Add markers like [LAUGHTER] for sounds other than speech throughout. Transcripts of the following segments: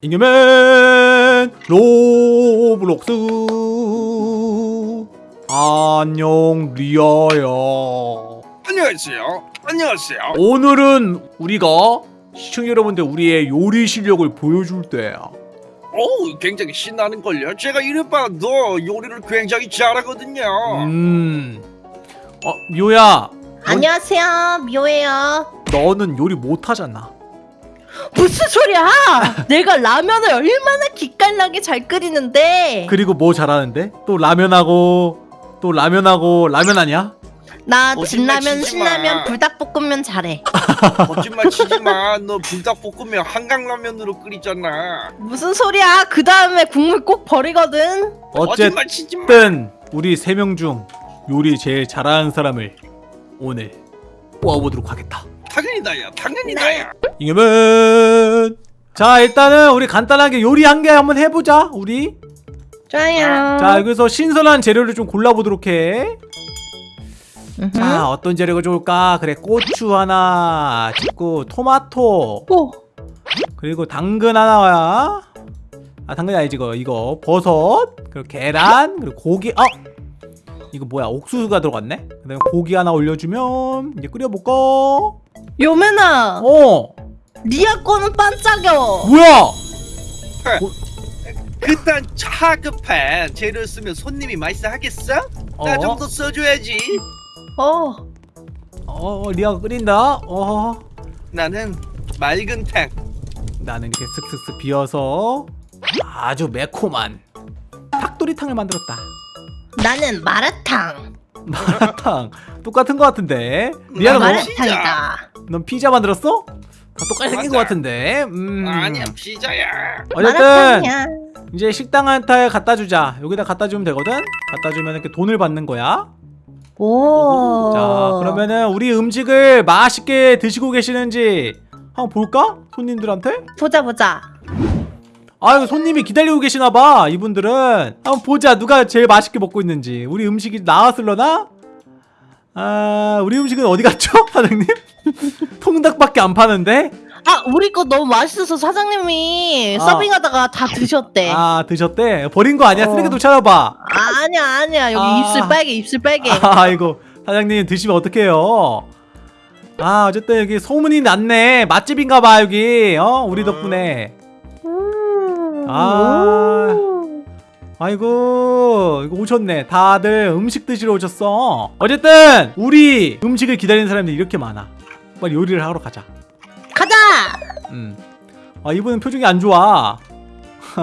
잉여맨 로블록스 안녕 리아야 안녕하세요. 안녕하세요. 오늘은 우리가 시청자 여러분들 우리의 요리 실력을 보여줄 때야 오, 굉장히 신나는 걸요. 제가 이래봐도 요리를 굉장히 잘하거든요. 음 어, 미호야 안녕하세요 미호예요 너는 요리 못하잖아 무슨 소리야 내가 라면을 얼마나 기깔나게 잘 끓이는데 그리고 뭐 잘하는데? 또 라면하고 또 라면하고 라면 아니야? 나 거짓말 진라면 치지 마. 신라면 불닭볶음면 잘해 [LAUGHS] 거짓말 치지 마. 너 불닭볶음면 한강라면으로 끓이잖아. 무슨 소리야 그 다음에 국물 꼭 버리거든 거짓말 치지 마. 어쨌든 우리 세 명 중 요리 제일 잘하는 사람을 오늘 뽑아보도록 하겠다 당연히 나야. 당연히 네. 나야. 잉여맨 자 일단은 우리 간단하게 요리 한 개 한번 해보자 우리. 좋아요. 자 여기서 신선한 재료를 좀 골라보도록 해. 자 어떤 재료가 좋을까? 그래 고추 하나 찍고 토마토. 오. 그리고 당근 하나야 아 당근이 아니지 이거. 이거 버섯 그리고 계란 그리고 고기. 어 이거 뭐야? 옥수수가 들어갔네? 그 다음에 고기 하나 올려주면 이제 끓여볼까 요맨아 어. 리아 거는 반짝여. 뭐야? 그딴 차급한 재료 쓰면 손님이 맛있어 하겠어? 어? 나좀 더 써줘야지. 어 어 리아가 끓인다? 어. 나는 맑은 탕. 나는 이렇게 슥슥슥 비어서 아주 매콤한 닭도리탕을 만들었다. 나는 마라탕 마라탕 똑같은 거 같은데 나 리아는 뭐? 마라- 마라탕이다 넌 피자 만들었어? 다 똑같이 생긴 거. 같은데 음. 아니야 피자야. 어쨌든 마라탕이야 이제 식당한테 갖다 주자 여기다 갖다 주면 되거든 갖다 주면 이렇게 돈을 받는 거야 오 자 그러면은 우리 음식을 맛있게 드시고 계시는지 한번 볼까? 손님들한테? 보자 보자 아유 손님이 기다리고 계시나봐 이분들은 한번 보자 누가 제일 맛있게 먹고 있는지 우리 음식이 나왔을려나? 아 우리 음식은 어디 갔죠 [LAUGHS] 사장님? [LAUGHS] 통닭밖에 안 파는데? 아 우리 거 너무 맛있어서 사장님이 아. 서빙하다가 다 드셨대 아 드셨대? 버린 거 아니야? 어. 쓰레기도 찾아봐 아, 아니야 아니야 여기 아. 입술 빨개 입술 빨개 [LAUGHS] 아이고 사장님 드시면 어떡해요 아 어쨌든 여기 소문이 났네 맛집인가봐 여기 어 우리 덕분에 아. 아이고 이거 오셨네. 다들 음식 드시러 오셨어. 어쨌든 우리 음식을 기다리는 사람들이 이렇게 많아. 빨리 요리를 하러 가자. 가자! 음 아 이분은 표정이 안 좋아. [LAUGHS]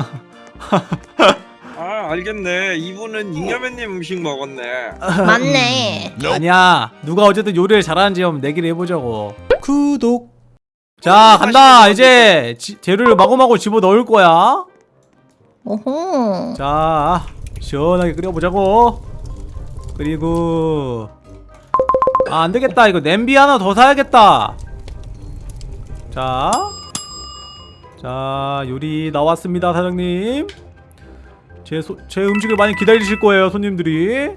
아 알겠네. 이분은 잉여맨님 음식 먹었네. 맞네. 아니야. 누가 어쨌든 요리를 잘하는지 한번 내기를 해보자고. 구독. 자 간다. 이제 지- 재료를 마구마구 집어 넣을 거야 오호 자 시원하게 끓여보자고. 그리고 아 안 되겠다. 이거 냄비 하나 더 사야겠다. 자, 자 요리 나왔습니다 사장님. 제, 소, 제 음식을 많이 기다리실 거예요 손님들이.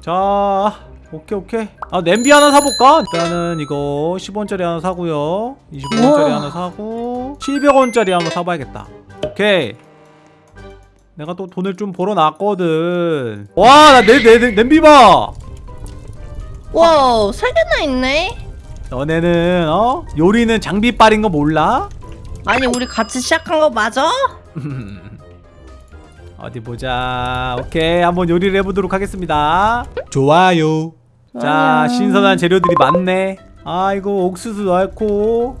자 오케이 오케이. 아 냄비 하나 사볼까? 일단은 이거 10원짜리 하나 사고요. 25원짜리 우와. 하나 사고 700원짜리 한번 사봐야겠다. 오케이 내가 또 돈을 좀 벌어놨거든. 와나 내, 내, 내, 냄비 봐. 와우 세 개나 있네? 너네는 어? 요리는 장비빨인 거 몰라? 아니 우리 같이 시작한 거 맞아? [LAUGHS] 어디 보자. 오케이 한번 요리를 해보도록 하겠습니다. 좋아요. 자 좋아요. 신선한 재료들이 많네. 아이고 옥수수 넣고.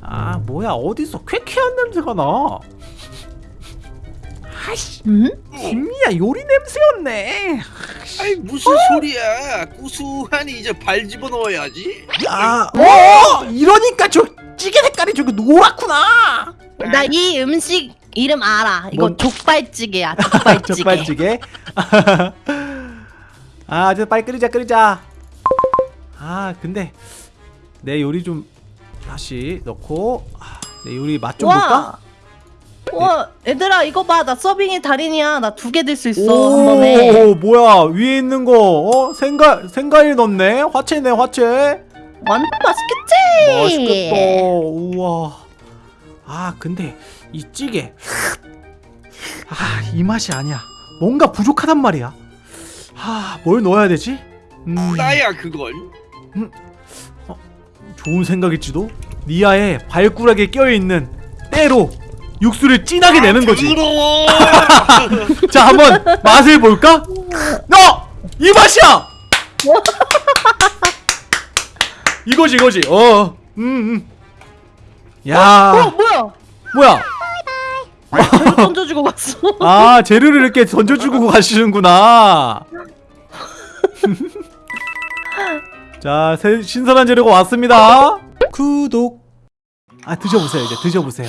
아 뭐야 어디서 쾌쾌한 냄새가 나 아이씨 응? 김미야 요리 냄새였네 아이 무슨 소리야? 구수하니 이제 발 집어 넣어야지. 아, 어, 이러니까 저 찌개 색깔이 저기 노랗구나. 나 이 음식 이름 알아 이거 뭔- 족발찌개야 [LAUGHS] 족발찌개 족발찌개. [LAUGHS] 아, 이제 빨리 끓이자, 끓이자. 아, 근데 내 요리 좀 다시 넣고 아, 내 요리 맛 좀 볼까? 와 얘들아 이거 봐. 나 서빙의 달인이야. 나 두 개 들 수 있어. 한 번에. 오, 뭐야. 위에 있는 거 어? 생가 생가일 넣네. 화채네 화채. 완전 맛있겠지? 맛있겠다. 우와. 아 근데 이 찌개. 아 이 맛이 아니야. 뭔가 부족하단 말이야. 아뭘 넣어야 되지? 음. 나야 그건. 좋은 생각일지도? 니아의 발가락에 껴있는 때로 육수를 진하게 내는 거지 더러워. [LAUGHS] 자 한번 맛을 볼까? 어! 이 맛이야! [LAUGHS] 이거지 이거지 어 음, 음. 어야 뭐야? 뭐야 재료 [LAUGHS] 던져주고 갔어. 아 재료를 이렇게 던져주고 가시는구나 자 새, 신선한 재료가 왔습니다 구독 아 드셔보세요 이제 드셔보세요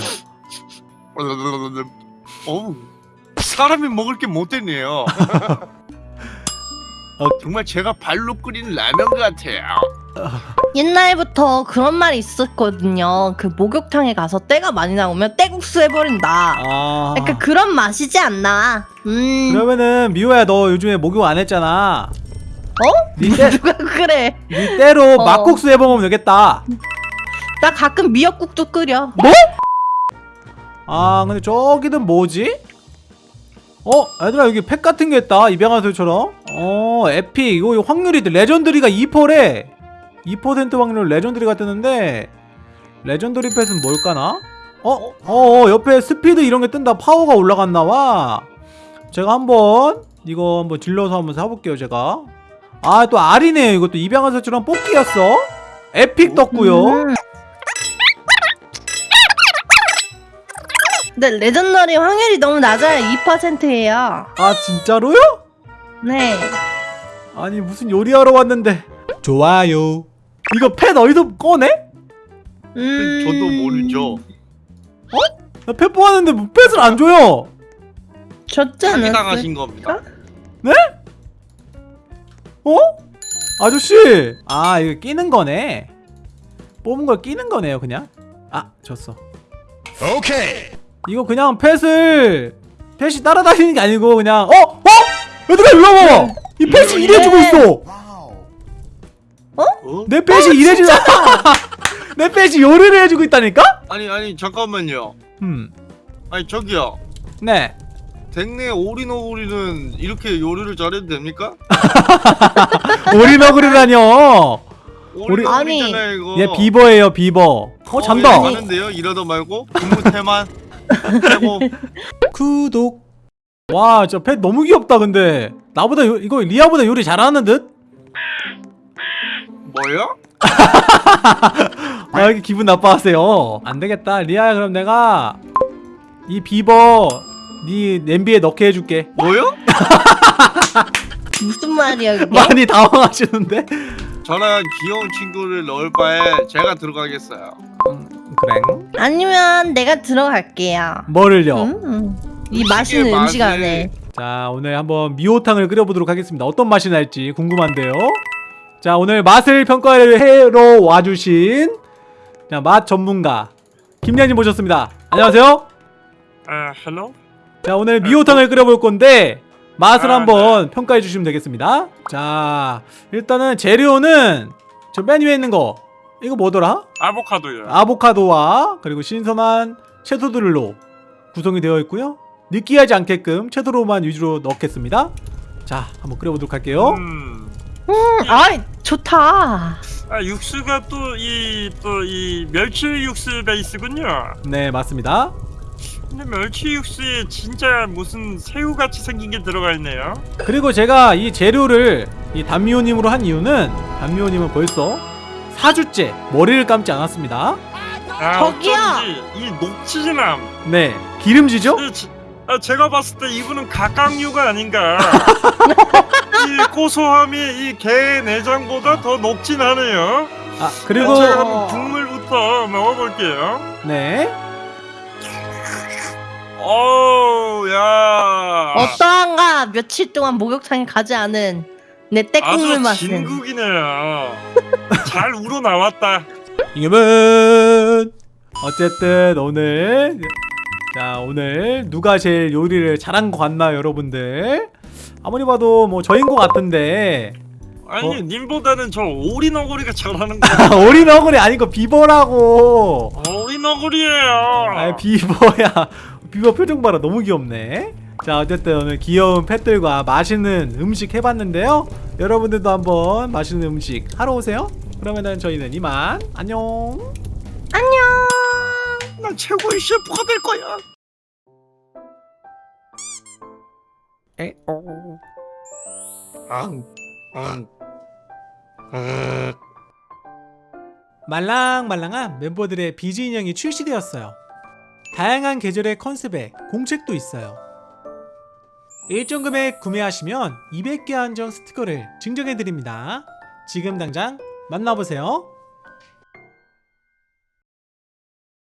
[LAUGHS] 어우 사람이 먹을 게 못 됐네요. [LAUGHS] 어. 정말 제가 발로 끓인 라면 같아요. 옛날부터 그런 말이 있었거든요. 그 목욕탕에 가서 때가 많이 나오면 때국수 해버린다. 아 약간 그런 맛이지 않나? 음. 그러면은 미호야 너 요즘에 목욕 안 했잖아 어? 니, [LAUGHS] 때, 누가 그래? 니 때로 어. 막국수 해먹으면 되겠다 나 가끔 미역국도 끓여. 아 근데 저기는 뭐지? 어? 얘들아 여기 pet 같은 게 있다 입양하세요처럼. 어 epic. 이거 확률이 legendary가 2%래. 2% 확률 legendary가 뜨는데 legendary pet은 뭘까나? 어? 어, 어 옆에 스피드 이런 게 뜬다. 파워가 올라갔나봐. 제가 한번 이거 한번 질러서 한번 사볼게요 제가. 아 또 알이네요. 이것도 입양하세요처럼 뽑기였어. epic 떴고요 근데 legendary 확률이 너무 낮아요. 2%예요. 아 진짜로요? 네. 아니 무슨 요리하러 왔는데 좋아요 이거 pet 어디서 꺼내? 음. 저도 모르죠. 나펫 뽑았는데 뭐 펫을 안 줘요 않았어요? 당하신 겁니다. 어? 아저씨 아 이거 끼는 거네 뽑은 걸 끼는 거네요 그냥 아 졌어 오케이. 이거 그냥 펫을 펫이 따라다니는 게 아니고 그냥 어? 어? 얘들아 일로 와봐 이 펫이 일해주고 있어 어? 내 펫이 일해주고 [LAUGHS] 내 펫이 요리를 해주고 있다니까? 아니 아니 잠깐만요. 음, 아니 저기요. 음네 댕내 오리노우리는 이렇게 요리를 잘해도 됩니까? [LAUGHS] 오리너구리라뇨 오리노우리잖아요 이거. 얘 비버예요 비버 어 잔다 가는데요 이러다 말고 근무 태만 빼고 구독 와 진짜 펫 너무 귀엽다 근데 나보다 요, 이거 리아보다 요리 잘하는 듯? 뭐요? [LAUGHS] 아 이렇게 기분 나빠하세요 안되겠다 리아야 그럼 내가 이 비버 네 냄비에 넣게 해줄게 뭐요? [LAUGHS] 무슨 말이야 그게? 많이 당황하시는데? 저는 귀여운 친구를 넣을 바에 제가 들어가겠어요. 그래 아니면 내가 들어갈게요. 뭐를요? 음. 이 맛있는 음식 안에. 자 오늘 한번 미호탕을 끓여보도록 하겠습니다 어떤 맛이 날지 궁금한데요 자 오늘 맛을 평가를 해러 와주신 자, 맛 전문가 김양님 모셨습니다 안녕하세요 아, hello? 자 오늘 미호탕을 끓여볼 건데 맛을 아, 한번 평가해 주시면 되겠습니다 자 일단은 재료는 저 맨 위에 있는 거 이거 뭐더라? 아보카도요. 아보카도와 그리고 신선한 채소들로 구성이 되어 있고요 느끼하지 않게끔 채소로만 위주로 넣겠습니다 자 한번 끓여보도록 할게요 음. 음, 아이 좋다. 아, 육수가 또 이 또 이 멸치 육수 베이스군요. 네 맞습니다 근데 멸치 육수에 진짜 무슨 새우 같이 생긴 게 들어가 있네요. 그리고 제가 이 재료를 이 단미호님으로 한 이유는 단미호님은 벌써 4주째 머리를 감지 않았습니다 아, 저기요! 이 녹치진함. 네 기름지죠? 이 지- 아, 제가 봤을 때 이분은 각각류가 아닌가. [LAUGHS] 이 고소함이 이 개 내장보다 더 녹진하네요. 아 그리고 제가 한번 국물부터 먹어볼게요. 네 어우, 야. 어떠한가 며칠 동안 목욕탕에 가지 않은 내 아주 맛은. 진국이네요. 잘 우러 나왔다. 이겨면 어쨌든 오늘 자 오늘 누가 제일 요리를 잘한 것 같나요 여러분들 아무리 봐도 뭐 저인 것 같은데 아니 어? 님보다는 저 오리 너구리가 잘하는 거. 어글이 아니고 비버라고 오리 너구리예요. 아 비버야 비버 표정 봐라 너무 귀엽네 자 어쨌든 오늘 귀여운 펫들과 맛있는 음식 해봤는데요 여러분들도 한번 맛있는 음식 하러 오세요 그러면은 저희는 이만 안녕 안녕. 난 최고의 셰프가 될 거야. 앙, 앙, 아. 말랑말랑한 멤버들의 비즈 인형이 출시되었어요. 다양한 계절의 컨셉에 공책도 있어요. 일정 금액 구매하시면 200개 한정 스티커를 증정해드립니다. 지금 당장 만나보세요.